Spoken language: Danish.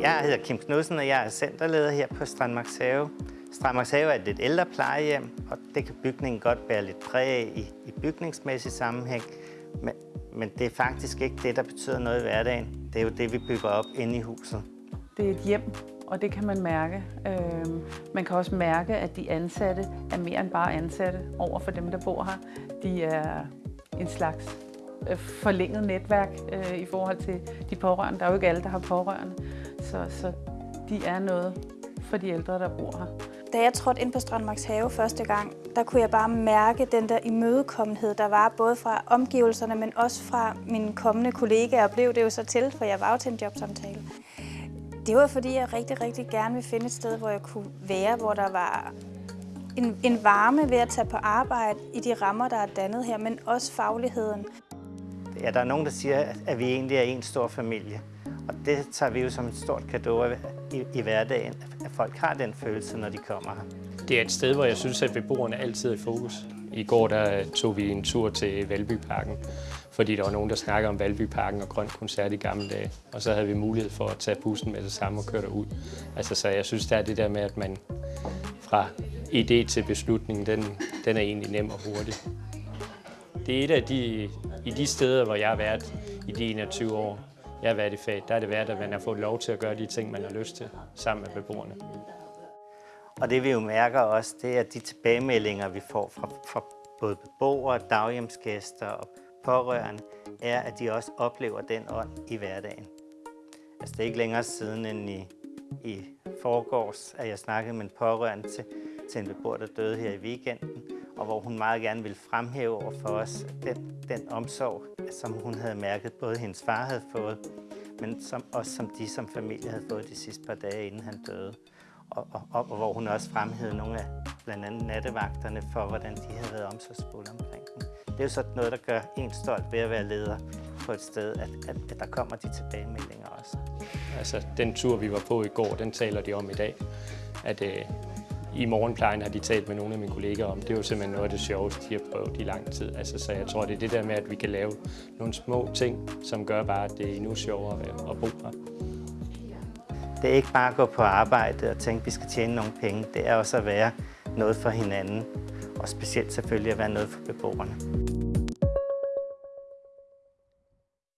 Jeg hedder Kim Knudsen, og jeg er centerleder her på Strandmarks Have. Strandmarks Have er et lidt ældre plejehjem, og det kan bygningen godt bære lidt præg af i, i bygningsmæssig sammenhæng. Men, men det er faktisk ikke det, der betyder noget i hverdagen. Det er jo det, vi bygger op inde i huset. Det er et hjem, og det kan man mærke. Øhm, man kan også mærke, at de ansatte er mere end bare ansatte over for dem, der bor her. De er en slags øh, forlænget netværk øh, i forhold til de pårørende. Der er jo ikke alle, der har pårørende, så, så de er noget for de ældre, der bor her. Da jeg trådte ind på Strandmarks Have første gang, der kunne jeg bare mærke den der imødekommenhed, der var både fra omgivelserne, men også fra mine kommende kollegaer, og blev det jo så til, for jeg var jo til en jobsamtale. Det var fordi, jeg rigtig, rigtig gerne ville finde et sted, hvor jeg kunne være, hvor der var en, en varme ved at tage på arbejde i de rammer, der er dannet her, men også fagligheden. Ja, der er nogen, der siger, at vi egentlig er en stor familie. Og det tager vi jo som et stort gave i, i hverdagen, at folk har den følelse, når de kommer her. Det er et sted, hvor jeg synes, at beboerne altid er i fokus. I går der øh, tog vi en tur til Valbyparken, fordi der var nogen, der snakkede om Valbyparken og Grøn Koncert i gamle dage. Og så havde vi mulighed for at tage bussen med det samme og køre derud. Altså, så jeg synes, der er det der med, at man fra idé til beslutning, den, den er egentlig nem og hurtig. Det er et af de, i de steder, hvor jeg har været i de 21 år, jeg har været i faget, der er det værd, at man har fået lov til at gøre de ting, man har lyst til, sammen med beboerne. Og det vi jo mærker også, det er de tilbagemeldinger, vi får fra, fra både beboere, daghjemsgæster og pårørende, er, at de også oplever den ånd i hverdagen. Altså det er ikke længere siden end i, i forgårs, at jeg snakkede med en pårørende til, til en beboer, der døde her i weekenden, og hvor hun meget gerne ville fremhæve over for os den, den omsorg, som hun havde mærket, både hendes far havde fået, men som, også som de som familie havde fået de sidste par dage, inden han døde. Og, og, og hvor hun også fremhævede nogle af blandt andet nattevagterne for, hvordan de havde været omsorgsfulde omkring dem. Det er jo sådan noget, der gør en stolt ved at være leder på et sted, at, at, at der kommer de tilbagemeldinger også. Altså, den tur, vi var på i går, den taler de om i dag. At øh, i morgenplejen har de talt med nogle af mine kolleger om. Det er jo simpelthen noget af det sjoveste, de har prøvet i lang tid. Altså, så jeg tror, det er det der med, at vi kan lave nogle små ting, som gør bare, at det er endnu sjovere at bo her. Det er ikke bare at gå på arbejde og tænke, at vi skal tjene nogle penge. Det er også at være noget for hinanden. Og specielt selvfølgelig at være noget for beboerne.